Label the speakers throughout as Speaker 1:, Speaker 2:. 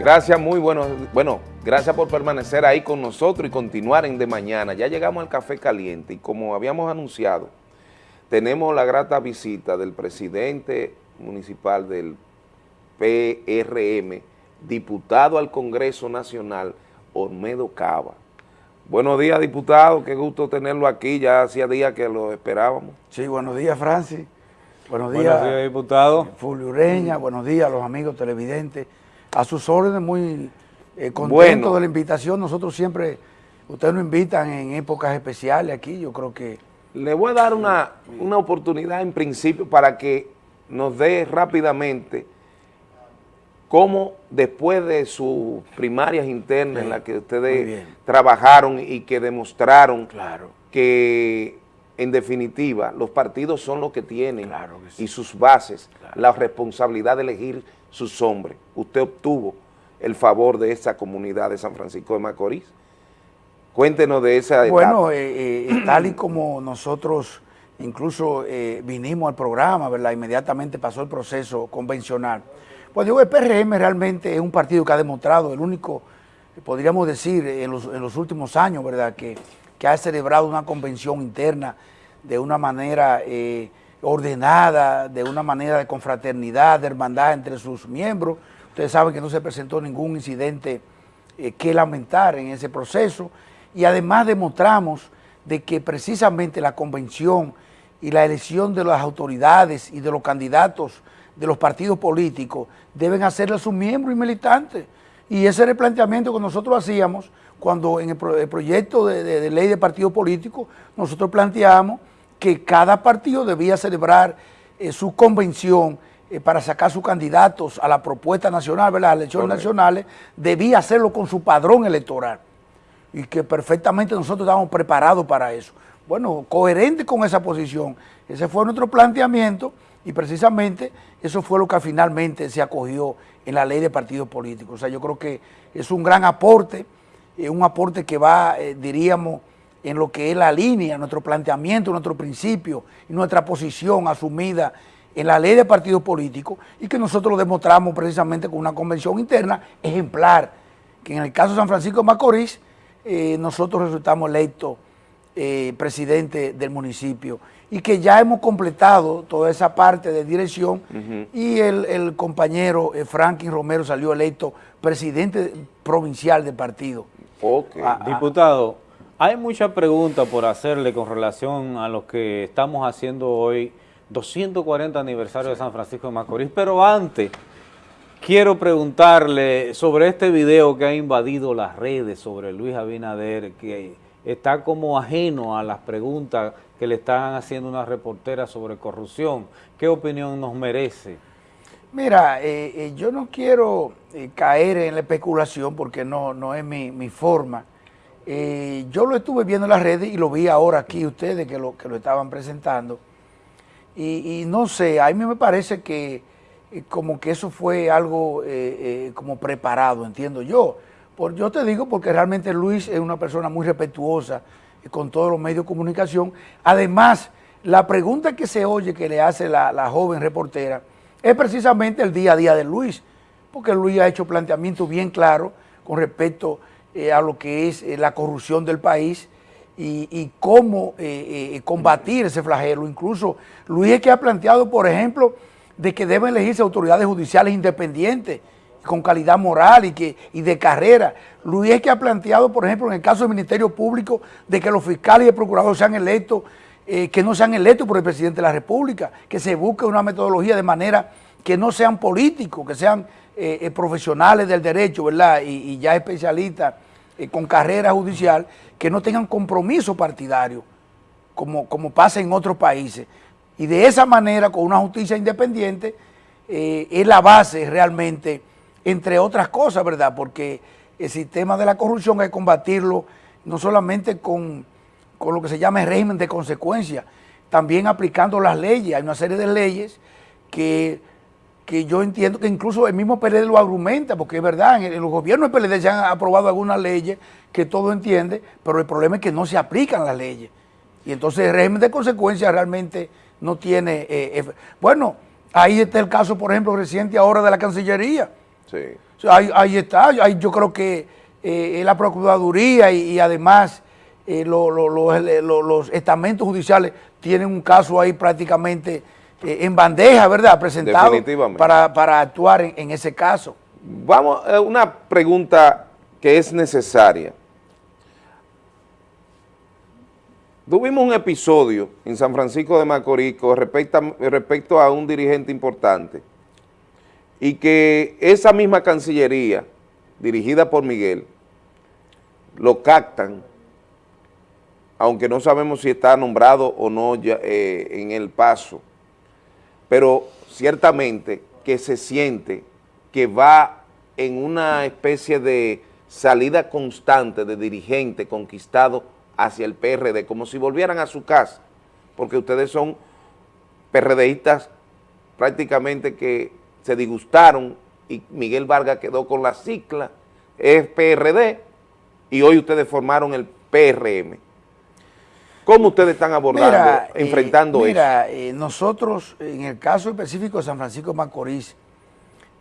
Speaker 1: Gracias, muy bueno. Bueno, gracias por permanecer ahí con nosotros y continuar en De Mañana. Ya llegamos al Café Caliente y como habíamos anunciado, tenemos la grata visita del presidente municipal del PRM, diputado al Congreso Nacional, Olmedo Cava. Buenos días, diputado, qué gusto tenerlo aquí, ya hacía días que lo esperábamos.
Speaker 2: Sí, buenos días, Francis. Buenos días, buenos días diputado. Fulvio Ureña, buenos días a los amigos televidentes a sus órdenes, muy eh, contento de la invitación. Nosotros siempre, ustedes nos invitan en épocas especiales aquí, yo creo que...
Speaker 1: Le voy a dar una, una oportunidad en principio para que nos dé rápidamente cómo después de sus primarias internas en las que ustedes trabajaron y que demostraron claro. que en definitiva los partidos son los que tienen y sus bases la responsabilidad de elegir sus hombres. Usted obtuvo el favor de esa comunidad de San Francisco de Macorís. Cuéntenos de esa
Speaker 2: etapa. Bueno, eh, eh, tal y como nosotros incluso eh, vinimos al programa, ¿verdad? Inmediatamente pasó el proceso convencional. Pues digo, el PRM realmente es un partido que ha demostrado, el único, podríamos decir, en los, últimos años, ¿verdad? Que, ha celebrado una convención interna de una manera ordenada, de una manera de confraternidad, de hermandad entre sus miembros. Ustedes saben que no se presentó ningún incidente eh, que lamentar en ese proceso y además demostramos de que precisamente la convención y la elección de las autoridades y de los candidatos de los partidos políticos deben hacerle a sus miembros y militantes. Y ese era el planteamiento que nosotros hacíamos cuando en el, proyecto de, de ley de partidos políticos nosotros planteamos que cada partido debía celebrar eh, su convención eh, para sacar sus candidatos a la propuesta nacional, a las elecciones nacionales, debía hacerlo con su padrón electoral y que perfectamente nosotros estábamos preparados para eso. Bueno, coherente con esa posición, ese fue nuestro planteamiento y precisamente eso fue lo que finalmente se acogió en la ley de partidos políticos. O sea, yo creo que es un gran aporte, eh, un aporte que va, diríamos, en lo que es la línea, nuestro planteamiento, nuestro principio y nuestra posición asumida en la ley de partidos políticos y que nosotros lo demostramos precisamente con una convención interna ejemplar, que en el caso de San Francisco de Macorís, eh, nosotros resultamos electos eh, presidente del municipio y que ya hemos completado toda esa parte de dirección y el, compañero eh, Franklin Romero salió electo presidente provincial del partido.
Speaker 3: Okay. Ah, ah. Diputado, hay muchas preguntas por hacerle con relación a lo que estamos haciendo hoy, 240 aniversario de San Francisco de Macorís, pero antes quiero preguntarle sobre este video que ha invadido las redes sobre Luis Abinader, que está como ajeno a las preguntas que le están haciendo una reportera sobre corrupción. ¿Qué opinión nos merece?
Speaker 2: Mira, eh, eh, yo no quiero eh, caer en la especulación porque no, no es mi, mi forma, eh, yo lo estuve viendo en las redes y lo vi ahora aquí ustedes que lo, que lo estaban presentando. Y, no sé, a mí me parece que eh, como que eso fue algo eh, como preparado, entiendo yo. Por, yo te digo porque realmente Luis es una persona muy respetuosa con todos los medios de comunicación. Además, la pregunta que se oye que le hace la, la joven reportera es precisamente el día a día de Luis, porque Luis ha hecho planteamientos bien claros con respecto eh, a lo que es eh, la corrupción del país y, cómo eh, combatir ese flagelo. Incluso Luis es que ha planteado, por ejemplo, de que deben elegirse autoridades judiciales independientes, con calidad moral y, que, y de carrera. Luis es que ha planteado, por ejemplo, en el caso del Ministerio Público, de que los fiscales y el procurador sean electos, que no sean electos por el presidente de la República, que se busque una metodología de manera que no sean políticos, que sean eh, eh, profesionales del derecho, ¿verdad? Y, ya especialistas eh, con carrera judicial que no tengan compromiso partidario, como, como pasa en otros países. Y de esa manera, con una justicia independiente, es la base realmente, entre otras cosas, ¿verdad? Porque el sistema de la corrupción hay que combatirlo no solamente con, con lo que se llama el régimen de consecuencia, también aplicando las leyes. Hay una serie de leyes que que yo entiendo que incluso el mismo PLD lo argumenta, porque es verdad, en, los gobiernos del PLD se han aprobado algunas leyes que todo entiende, pero el problema es que no se aplican las leyes. Y entonces el régimen de consecuencias realmente no tiene... Eh, bueno, ahí está el caso, por ejemplo, reciente ahora de la Cancillería. Sí. ahí, está, ahí yo creo que eh, la Procuraduría y, además eh, los estamentos judiciales tienen un caso ahí prácticamente eh, en bandeja, ¿verdad? Presentado para, para actuar en, en ese caso.
Speaker 1: Vamos a una pregunta que es necesaria. Tuvimos un episodio en San Francisco de Macorís respecto, respecto a un dirigente importante y que esa misma Cancillería, dirigida por Miguel, lo captan, aunque no sabemos si está nombrado o no eh, en el paso, pero ciertamente que se siente que va en una especie de salida constante de dirigente conquistado hacia el PRD, como si volvieran a su casa, porque ustedes son PRDistas prácticamente que se disgustaron y Miguel Vargas quedó con la cicla, es PRD, y hoy ustedes formaron el PRM. ¿Cómo ustedes están abordando, eh, enfrentando
Speaker 2: mira, eso? Mira, eh, nosotros, en el caso específico de San Francisco de Macorís,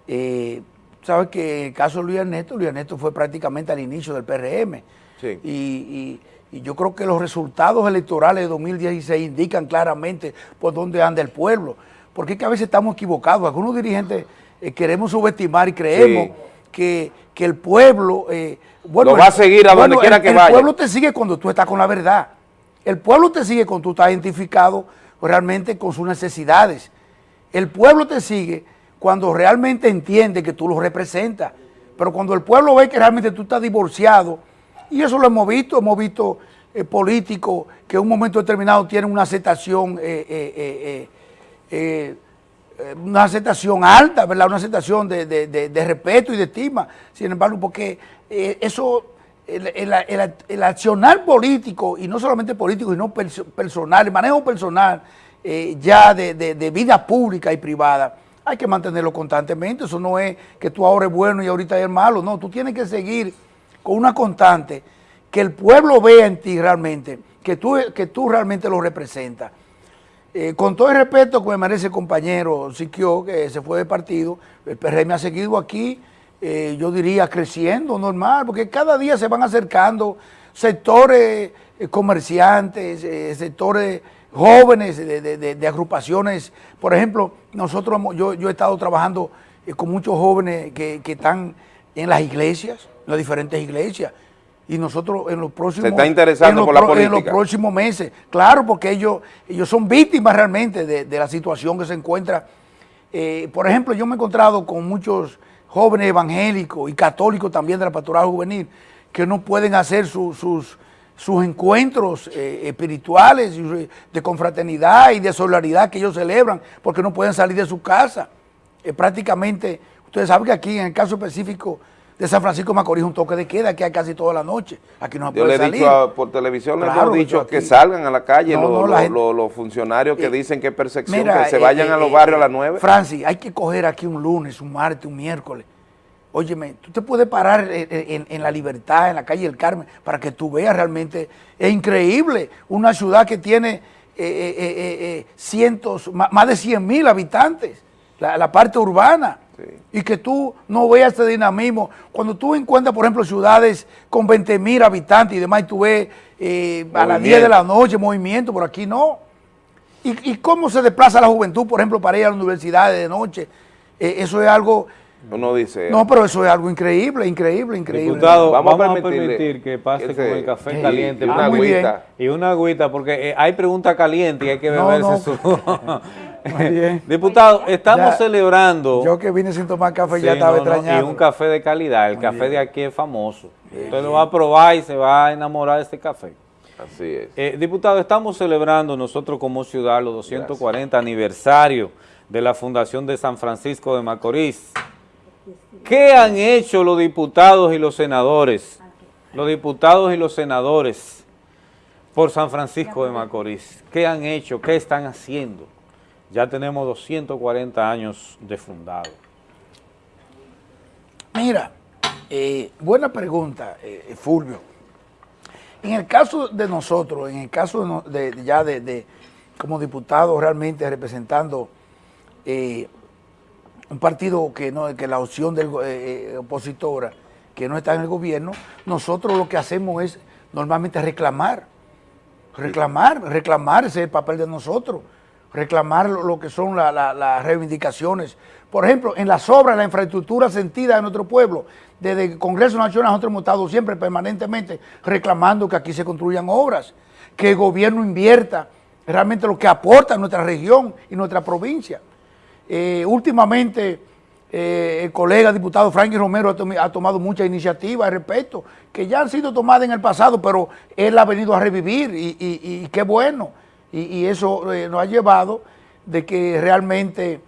Speaker 2: eh, sabes que en el caso de Luis Ernesto, Luis Ernesto fue prácticamente al inicio del PRM. Sí. y y yo creo que los resultados electorales de 2016 indican claramente por dónde anda el pueblo. Porque es que a veces estamos equivocados. Algunos dirigentes eh, queremos subestimar y creemos que, el pueblo... Eh,
Speaker 1: bueno, Lo va a seguir a donde quiera que vaya.
Speaker 2: El pueblo te sigue cuando tú estás con la verdad. El pueblo te sigue cuando tú estás identificado realmente con sus necesidades. El pueblo te sigue cuando realmente entiende que tú lo representas. Pero cuando el pueblo ve que realmente tú estás divorciado y eso lo hemos visto, hemos visto eh, políticos que en un momento determinado tienen una aceptación, eh, eh, una aceptación alta, ¿verdad? Una aceptación de, respeto y de estima. Sin embargo, porque eso, el, accionar político, y no solamente político, sino personal, el manejo personal ya de, vida pública y privada, hay que mantenerlo constantemente. Eso no es que tú ahora es bueno y ahorita es malo. No, tú tienes que seguir con una constante, que el pueblo vea en ti realmente, que tú, que tú realmente lo representas. Eh, con todo el respeto que me merece el compañero Siquio, que se fue de partido, el PRM ha seguido aquí, eh, yo diría creciendo, normal, porque cada día se van acercando sectores eh, comerciantes, sectores jóvenes de, agrupaciones. Por ejemplo, nosotros, yo, yo he estado trabajando con muchos jóvenes que, que están en las iglesias, las diferentes iglesias. Y nosotros en los próximos...
Speaker 1: Se está interesando por la política.
Speaker 2: En los próximos meses. Claro, porque ellos, ellos son víctimas realmente de, la situación que se encuentra. Eh, por ejemplo, yo me he encontrado con muchos jóvenes evangélicos y católicos también de la pastoral juvenil que no pueden hacer sus, sus encuentros eh, espirituales de confraternidad y de solidaridad que ellos celebran porque no pueden salir de su casa. Eh, prácticamente, ustedes saben que aquí en el caso específico de San Francisco Macorís un toque de queda que hay casi toda la noche. Aquí no se puede
Speaker 1: Yo le he dicho por televisión, le he dicho que salgan a la calle los, funcionarios que eh, dicen que es percepción, que se vayan eh, a los barrios a las nueve.
Speaker 2: Francis, hay que coger aquí un lunes, un martes, un miércoles. Óyeme, tú te puedes parar en, la libertad, en la calle del Carmen, para que tú veas realmente, es increíble, una ciudad que tiene eh, cientos, más de 100 mil habitantes, la parte urbana y que tú no veas este dinamismo. Cuando tú encuentras, por ejemplo, ciudades con 20 mil habitantes y demás, y tú ves eh, a las 10 de la noche movimiento, por aquí no. ¿Y, cómo se desplaza la juventud, por ejemplo, para ir a la universidad de noche? Eh, eso es algo...
Speaker 1: Uno dice...
Speaker 2: No, pero eso es algo increíble, increíble, increíble.
Speaker 3: Diputado, vamos, a, permitir que pase con el café caliente. una agüita. Y una agüita, porque eh, hay preguntas calientes y hay que beberse su... Diputado, estamos celebrando.
Speaker 2: Yo que vine sin tomar café ya estaba extrañando.
Speaker 3: y un café de calidad. El café de aquí es famoso. Usted lo va a probar y se va a enamorar de este café.
Speaker 1: Así es.
Speaker 3: Eh, diputado, estamos celebrando nosotros como ciudad los 240 aniversario de la Fundación de San Francisco de Macorís. ¿Qué han hecho los diputados y los senadores? Los diputados y los senadores por San Francisco de Macorís. ¿Qué han hecho? ¿Qué están haciendo? Ya tenemos 240 años de fundado.
Speaker 2: Mira, eh, buena pregunta, eh, Fulvio. En el caso de nosotros, en el caso de, ya de, como diputados realmente representando eh, un partido que no que la opción del opositora que no está en el gobierno, nosotros lo que hacemos es normalmente reclamar, reclamar, reclamar, ese es el papel de nosotros, reclamar lo, que son las reivindicaciones. Por ejemplo, en las obras, la infraestructura sentida en nuestro pueblo, desde el Congreso Nacional nosotros hemos estado siempre permanentemente reclamando que aquí se construyan obras, que el gobierno invierta realmente lo que aporta nuestra región y nuestra provincia. Eh, últimamente eh, el colega diputado Frankie Romero ha, tomado muchas iniciativas al respecto, que ya han sido tomadas en el pasado, pero él ha venido a revivir y, qué bueno. Y, eso eh, nos ha llevado de que realmente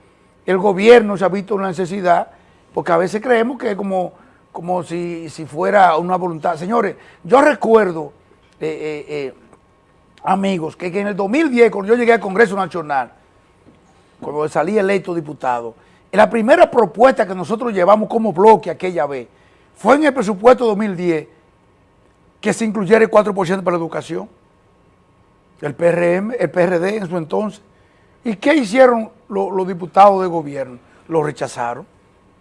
Speaker 2: el gobierno se ha visto una necesidad, porque a veces creemos que es como, como si, fuera una voluntad. Señores, yo recuerdo, eh, amigos, que, que en el 2010, cuando yo llegué al Congreso Nacional, cuando salí electo diputado, la primera propuesta que nosotros llevamos como bloque aquella vez fue en el presupuesto 2010 que se incluyera el 4% para la educación. El PRM, el PRD en su entonces. ¿Y qué hicieron los, diputados de gobierno? Lo rechazaron.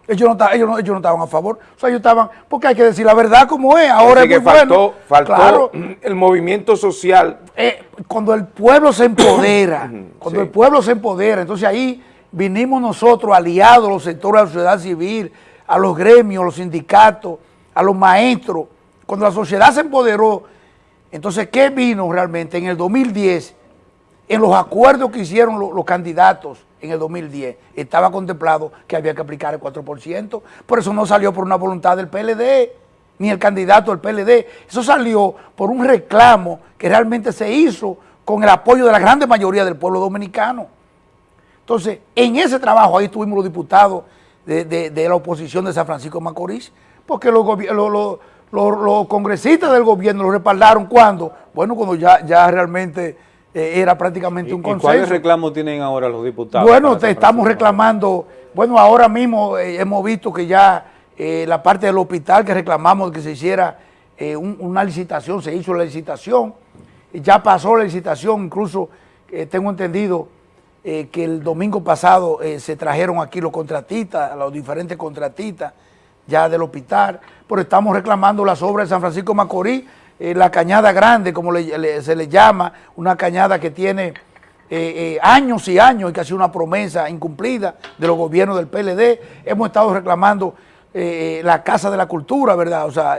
Speaker 2: Ellos no, ellos, no, ellos no estaban a favor. O sea, ellos estaban, porque hay que decir la verdad como es. Ahora es muy
Speaker 1: faltó, Faltó el movimiento social.
Speaker 2: Eh, cuando el pueblo se empodera, cuando el pueblo se empodera, entonces ahí vinimos nosotros aliados, los sectores de la sociedad civil, a los gremios, a los sindicatos, a los maestros. Cuando la sociedad se empoderó, entonces, ¿qué vino realmente? En el 2010, en los acuerdos que hicieron los, candidatos en el 2010, estaba contemplado que había que aplicar el 4%, por eso no salió por una voluntad del PLD, ni el candidato del PLD, eso salió por un reclamo que realmente se hizo con el apoyo de la grande mayoría del pueblo dominicano. Entonces, en ese trabajo ahí estuvimos los diputados de, la oposición de San Francisco de Macorís, porque los, congresistas del gobierno lo respaldaron cuando, bueno, cuando ya, ya realmente eh, era prácticamente un consenso. ¿Y
Speaker 3: cuáles reclamos tienen ahora los diputados?
Speaker 2: Bueno, estamos reclamando, bueno, ahora mismo eh, hemos visto que ya eh, la parte del hospital que reclamamos que se hiciera una licitación, se hizo la licitación, ya pasó la licitación, incluso tengo entendido que el domingo pasado se trajeron aquí los contratistas, los diferentes contratistas ya del hospital, pero estamos reclamando las obras de San Francisco Macorís, eh, la cañada grande, como se le llama, una cañada que tiene años y años y que ha sido una promesa incumplida de los gobiernos del PLD. Hemos estado reclamando la Casa de la Cultura, ¿verdad? O sea,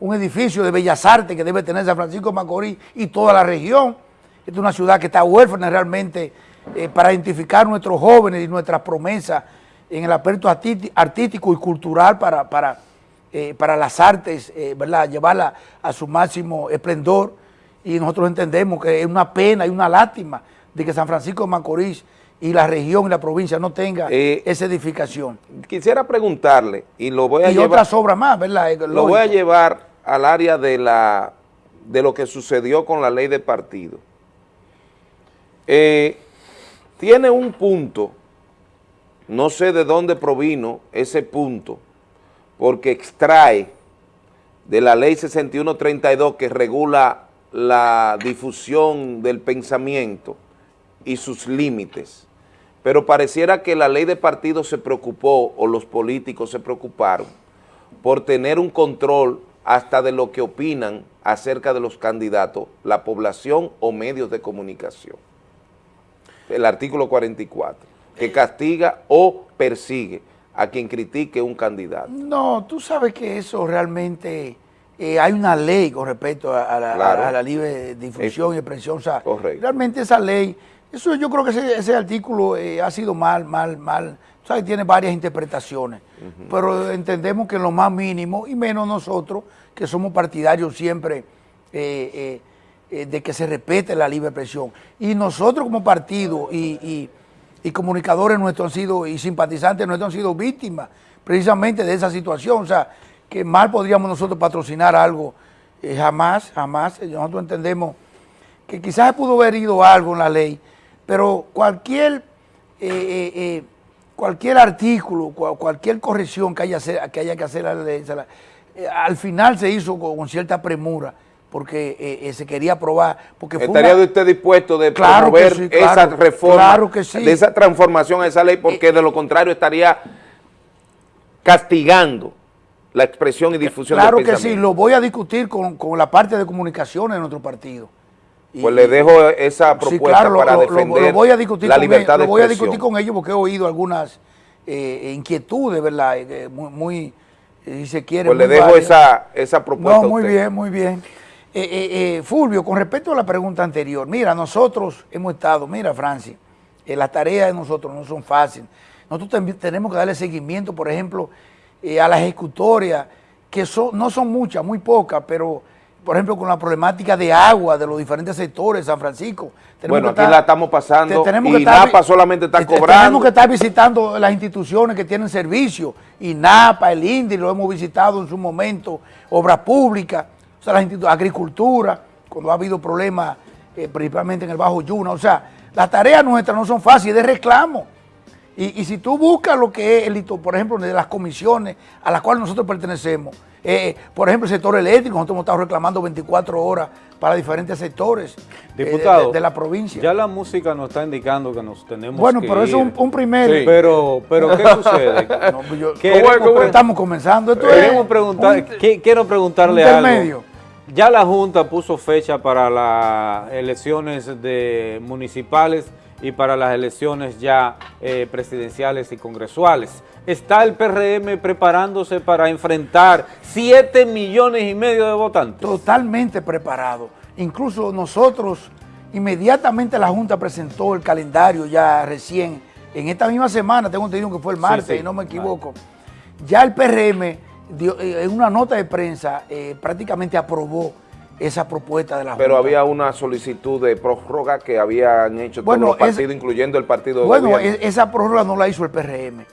Speaker 2: un edificio de Bellas Artes que debe tener San Francisco de Macorís y toda la región es una ciudad que está huérfana realmente eh, para identificar nuestros jóvenes y nuestras promesas en el aspecto artístico y cultural para, para, eh, para las artes, eh, ¿verdad? llevarla a su máximo esplendor y nosotros entendemos que es una pena y una lástima de que San Francisco de Macorís y la región y la provincia no tenga esa edificación.
Speaker 1: Quisiera preguntarle, y lo voy a
Speaker 2: y otras obras más, ¿verdad?
Speaker 1: Lo voy a llevar al área de, la, de lo que sucedió con la ley de partido. Eh, tiene un punto, no sé de dónde provino ese punto, porque extrae de la ley 6132 que regula la difusión del pensamiento y sus límites, pero pareciera que la ley de partidos se preocupó, o los políticos se preocuparon, por tener un control hasta de lo que opinan acerca de los candidatos, la población o medios de comunicación. El artículo 44, que castiga o persigue a quien critique un candidato.
Speaker 2: No, tú sabes que eso realmente, eh, hay una ley con respecto a, la, libre difusión y expresión, o sea, realmente esa ley, eso yo creo que ese, artículo eh, ha sido mal, mal, mal, o sea, tiene varias interpretaciones, pero entendemos que en lo más mínimo, y menos nosotros, que somos partidarios siempre eh, eh, de que se respete la libre expresión. Y nosotros como partido y, comunicadores nuestros han sido, y simpatizantes nuestros han sido víctimas precisamente de esa situación. O sea, que mal podríamos nosotros patrocinar algo, eh, jamás, jamás. Nosotros entendemos que quizás pudo haber ido algo en la ley, pero cualquier, eh, cualquier artículo, cualquier corrección que haya, que haya que hacer a la ley, al final se hizo con cierta premura porque eh, eh, se quería aprobar. Porque
Speaker 1: ¿Estaría usted dispuesto de
Speaker 2: claro
Speaker 1: promover esa reforma,
Speaker 2: claro que sí.
Speaker 1: de esa transformación a esa ley? Porque de lo contrario estaría castigando la expresión y difusión
Speaker 2: Claro que sí, lo voy a discutir con, la parte de comunicaciones de nuestro partido.
Speaker 1: Pues le dejo esa propuesta para defender
Speaker 2: voy a discutir la libertad ellos, Lo voy a discutir con ellos porque he oído algunas eh, inquietudes, ¿verdad? muy, muy si se quiere.
Speaker 1: Pues le dejo esa, esa propuesta.
Speaker 2: No, muy bien, muy bien. Eh, eh, Fulvio, con respecto a la pregunta anterior, mira, nosotros hemos estado, mira, Francia, las tareas de nosotros no son fáciles. Nosotros también tenemos que darle seguimiento, por ejemplo, a las ejecutorias, que son, no son muchas, muy pocas, pero por ejemplo, con la problemática de agua de los diferentes sectores de San Francisco.
Speaker 1: bueno, aquí la estamos pasando y NAPA solamente está cobrando.
Speaker 2: Tenemos que estar visitando las instituciones que tienen servicio, y NAPA, el INDI, lo hemos visitado en su momento, obras públicas, sea, la agricultura, cuando ha habido problemas, eh, principalmente en el Bajo Yuna, o sea, las tareas nuestras no son fáciles, de reclamo. Y, si tú buscas lo que es, el, por ejemplo, de las comisiones a las cuales nosotros pertenecemos, eh, por ejemplo, el sector eléctrico, nosotros hemos estado reclamando 24 horas para diferentes sectores
Speaker 3: eh,
Speaker 2: de, la provincia.
Speaker 3: Ya la música nos está indicando que nos tenemos
Speaker 2: Bueno, pero eso es un, primer...
Speaker 3: Pero, pero ¿qué sucede?
Speaker 2: ¿Cómo, estamos comenzando? Esto
Speaker 3: preguntar, quiero preguntarle algo. Ya la Junta puso fecha para las elecciones de municipales y para las elecciones ya eh, presidenciales y congresuales. ¿Está el PRM preparándose para enfrentar 7 millones y medio de votantes?
Speaker 2: Totalmente preparado. Incluso nosotros, inmediatamente la Junta presentó el calendario ya recién, en esta misma semana, tengo entendido que fue el martes, y no me equivoco, ya el PRM eh, en una nota de prensa eh, prácticamente aprobó esa propuesta de la
Speaker 1: Pero había una solicitud de prórroga que habían hecho todos los partidos, incluyendo el partido de
Speaker 2: Bueno, e-, esa prórroga no la hizo el PRM.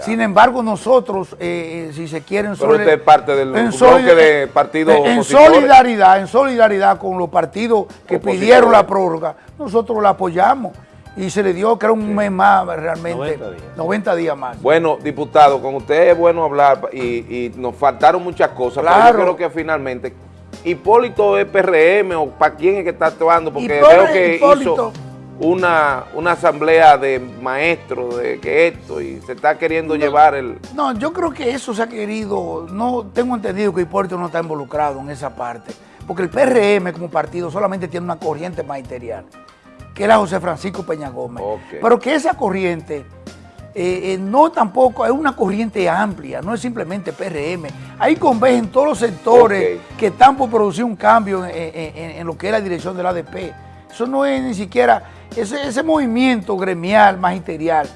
Speaker 2: Sin embargo, nosotros, eh, eh, si se quieren...
Speaker 1: Pero usted es parte del bloque de partidos
Speaker 2: En solidaridad, en solidaridad con los partidos que pidieron la prórroga, nosotros la apoyamos y se le dio, creo, un mes más realmente, 90 días. más.
Speaker 1: Bueno, diputado, con usted es bueno hablar y, nos faltaron muchas cosas, claro. pero yo creo que finalmente Hipólito es PRM o para quién es que está actuando, porque veo que hizo una, una asamblea de maestros de que esto y se está queriendo llevar el...
Speaker 2: No, yo creo que eso se ha querido, no tengo entendido que Hipólito no está involucrado en esa parte, porque el PRM como partido solamente tiene una corriente magisterial, que era José Francisco Peña Gómez, pero que esa corriente eh, eh, no tampoco, es una corriente amplia, no es simplemente PRM. Ahí convergen todos los sectores que están por producir un cambio en, lo que es la dirección del ADP. Eso no es ni siquiera, ese, movimiento gremial, magisterial,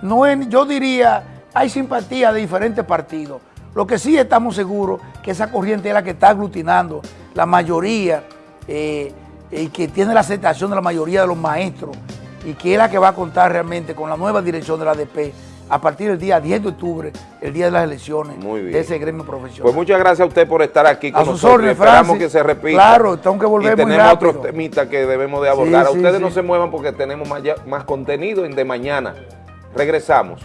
Speaker 2: no es, yo diría, hay simpatía de diferentes partidos. Lo que sí estamos seguros que esa corriente es la que está aglutinando la mayoría eh, y que tiene la aceptación de la mayoría de los maestros y que es la que va a contar realmente con la nueva dirección de la ADP a partir del día 10 de octubre, el día de las elecciones de ese gremio profesional.
Speaker 1: Pues muchas gracias a usted por estar aquí
Speaker 2: con a nosotros. Órdenes,
Speaker 1: Esperamos que se repita.
Speaker 2: Claro, tengo que volver
Speaker 1: y tenemos otros temitas que debemos de abordar. a ustedes no se muevan porque tenemos más, más contenido en De Mañana. Regresamos.